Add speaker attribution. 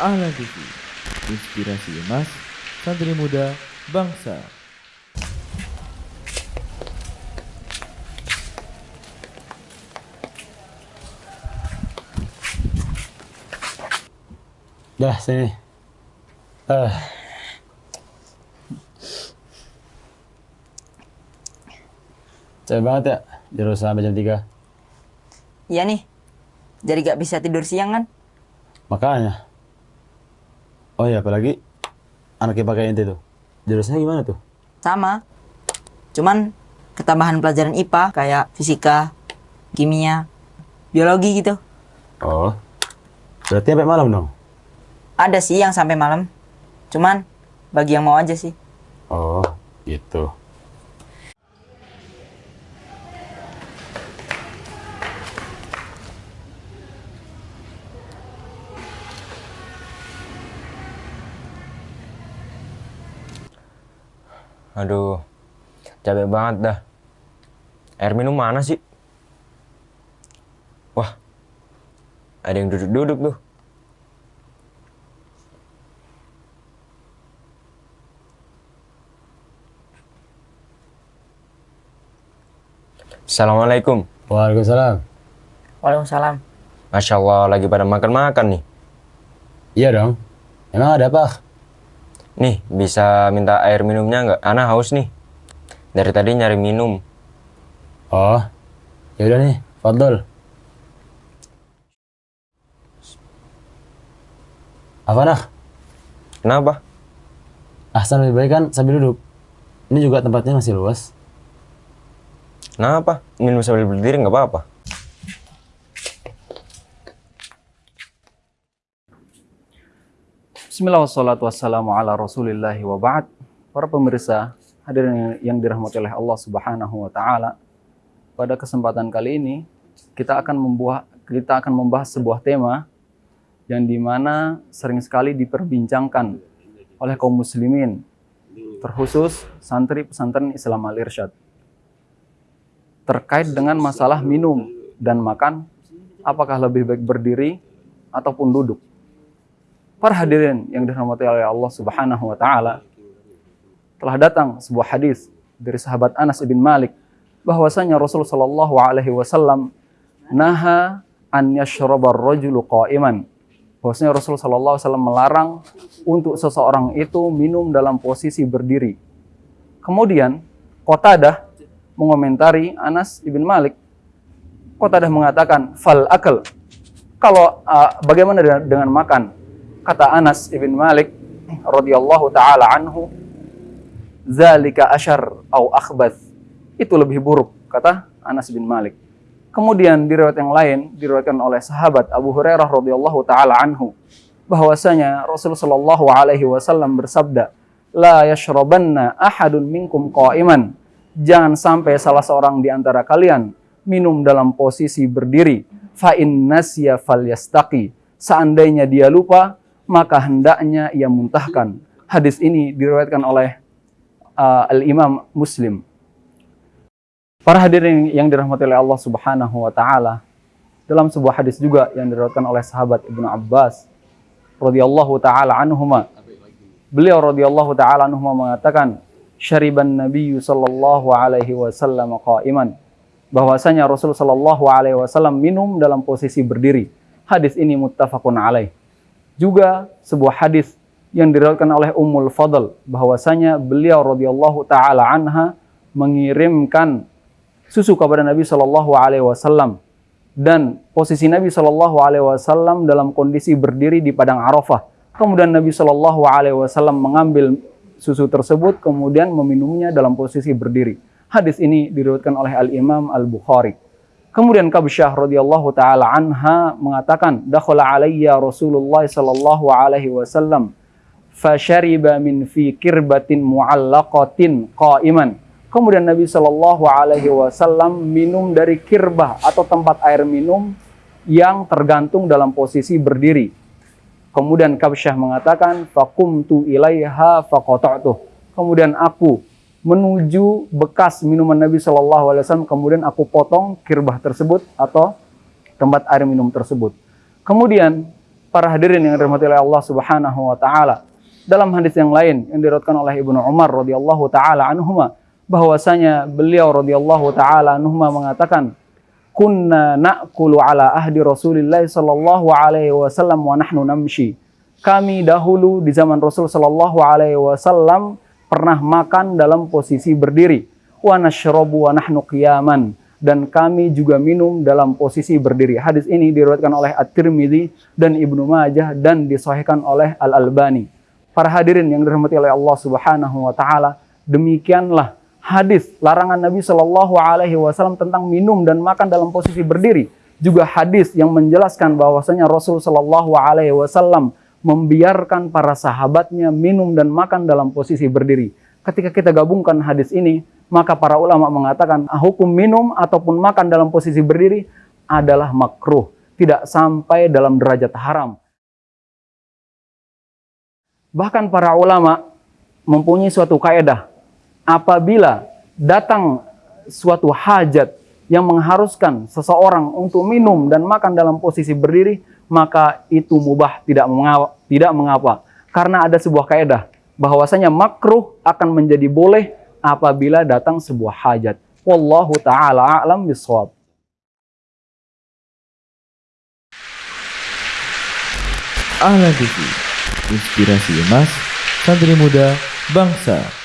Speaker 1: Ala TV, inspirasi emas, santri muda, bangsa.
Speaker 2: Dah sini. Ah. Capek banget ya, jero sampai jam 3.
Speaker 3: Iya nih. Jadi gak bisa tidur siang kan?
Speaker 2: Makanya. Oh iya, apalagi anaknya pakai inti tuh. Jurusnya gimana tuh?
Speaker 3: Sama. Cuman ketambahan pelajaran IPA kayak fisika, kimia, biologi gitu.
Speaker 2: Oh. Berarti sampai malam dong?
Speaker 3: Ada sih yang sampai malam. Cuman bagi yang mau aja sih.
Speaker 2: Oh, gitu.
Speaker 4: Aduh, capek banget dah. Air minum mana sih? Wah, ada yang duduk-duduk tuh. Assalamualaikum.
Speaker 2: Waalaikumsalam.
Speaker 3: Waalaikumsalam.
Speaker 4: Masya Allah, lagi pada makan-makan nih.
Speaker 2: Iya dong. Emang ada apa?
Speaker 4: Nih, bisa minta air minumnya nggak? Ana haus nih. Dari tadi nyari minum.
Speaker 2: Oh. Ya udah nih, Fadl. Apa nak?
Speaker 4: Kenapa?
Speaker 2: Ahsan lebih baik kan sambil duduk. Ini juga tempatnya masih luas.
Speaker 4: Kenapa? Minum sambil berdiri nggak apa-apa.
Speaker 5: Bismillah wassalatu wassalamu ala rasulillahi wa ba'd. Para pemirsa hadirin yang dirahmati oleh Allah subhanahu wa ta'ala Pada kesempatan kali ini kita akan membuat kita akan membahas sebuah tema yang di mana sering sekali diperbincangkan oleh kaum muslimin terkhusus santri pesantren Islam Al Irsyad. Terkait dengan masalah minum dan makan apakah lebih baik berdiri ataupun duduk Para hadirin yang dirahmati oleh Allah Subhanahu wa taala, telah datang sebuah hadis dari sahabat Anas bin Malik bahwasanya Rasul sallallahu alaihi wasallam naha an yashrabar rajulu qa'iman. Bahwasanya Rasul sallallahu alaihi wasallam melarang untuk seseorang itu minum dalam posisi berdiri. Kemudian Qatadah mengomentari Anas bin Malik. Qatadah mengatakan fal akal. Kalau uh, bagaimana dengan, dengan makan? Kata Anas ibn Malik radhiyallahu taala anhu zalika asyar au akhbath. Itu lebih buruk kata Anas bin Malik. Kemudian di riwayat yang lain diriwayatkan oleh sahabat Abu Hurairah radhiyallahu taala anhu bahwasanya Rasul sallallahu alaihi wasallam bersabda la yashrabanna ahadun minkum qa'iman. Jangan sampai salah seorang di antara kalian minum dalam posisi berdiri fa in nasya falyastaqi. Seandainya dia lupa maka hendaknya ia muntahkan. Hadis ini diriwayatkan oleh uh, Al-Imam Muslim. Para hadirin yang dirahmati oleh Allah Subhanahu wa taala, dalam sebuah hadis juga yang diriwayatkan oleh sahabat Ibnu Abbas radhiyallahu taala anhuma. Beliau radhiyallahu taala anhuma mengatakan, "Syariban Nabi sallallahu alaihi wasallam qa'iman." Bahwasanya Rasul sallallahu alaihi wasallam minum dalam posisi berdiri. Hadis ini muttafaqun alaih juga sebuah hadis yang diriwayatkan oleh Ummul Fadl bahwasanya beliau radhiyallahu taala anha mengirimkan susu kepada Nabi Shallallahu alaihi wasallam dan posisi Nabi Shallallahu alaihi wasallam dalam kondisi berdiri di padang Arafah. Kemudian Nabi Shallallahu alaihi wasallam mengambil susu tersebut kemudian meminumnya dalam posisi berdiri. Hadis ini diriwayatkan oleh Al Imam Al Bukhari. Kemudian Kabsyah radhiyallahu taala anha mengatakan, "Dakhala alayya Rasulullah sallallahu alaihi wasallam fasyariba min fi kirbatin mu'allaqatin qa'iman." Kemudian Nabi sallallahu alaihi wasallam minum dari kirbah atau tempat air minum yang tergantung dalam posisi berdiri. Kemudian Kabsyah mengatakan, "Faqumtu ilaiha faqata'tuh." Kemudian aku menuju bekas minuman Nabi Shallallahu Alaihi Wasallam. Kemudian aku potong kirbah tersebut atau tempat air minum tersebut. Kemudian Para hadirin yang dirahmati oleh Allah Subhanahu wa taala. Dalam hadis yang lain yang diriwayatkan oleh Ibnu Umar radhiyallahu taala anhuma bahwasanya beliau radhiyallahu taala anhuma mengatakan kunna na'kulu ala ahdi Rasulillah sallallahu alaihi wasallam wa nahnu namshi. Kami dahulu di zaman Rasul sallallahu alaihi wasallam pernah makan dalam posisi berdiri. Dan kami juga minum dalam posisi berdiri. Hadis ini diriwayatkan oleh At-Tirmidzi dan Ibnu Majah dan disahihkan oleh Al-Albani. Para hadirin yang dirahmati oleh Allah Subhanahu wa taala, demikianlah hadis larangan Nabi Shallallahu alaihi wasallam tentang minum dan makan dalam posisi berdiri. Juga hadis yang menjelaskan bahwasanya Rasul Shallallahu alaihi wasallam membiarkan para sahabatnya minum dan makan dalam posisi berdiri. Ketika kita gabungkan hadis ini, maka para ulama mengatakan ah, hukum minum ataupun makan dalam posisi berdiri adalah makruh, tidak sampai dalam derajat haram. Bahkan para ulama mempunyai suatu kaedah, apabila datang suatu hajat yang mengharuskan seseorang untuk minum dan makan dalam posisi berdiri, maka itu mubah tidak mengapa, tidak mengapa. Karena ada sebuah kaedah bahwasanya makruh akan menjadi boleh apabila datang sebuah hajat. Wallahu taala a'lam bisawab.
Speaker 1: Ahlan TV, inspirasi emas, santri muda, bangsa.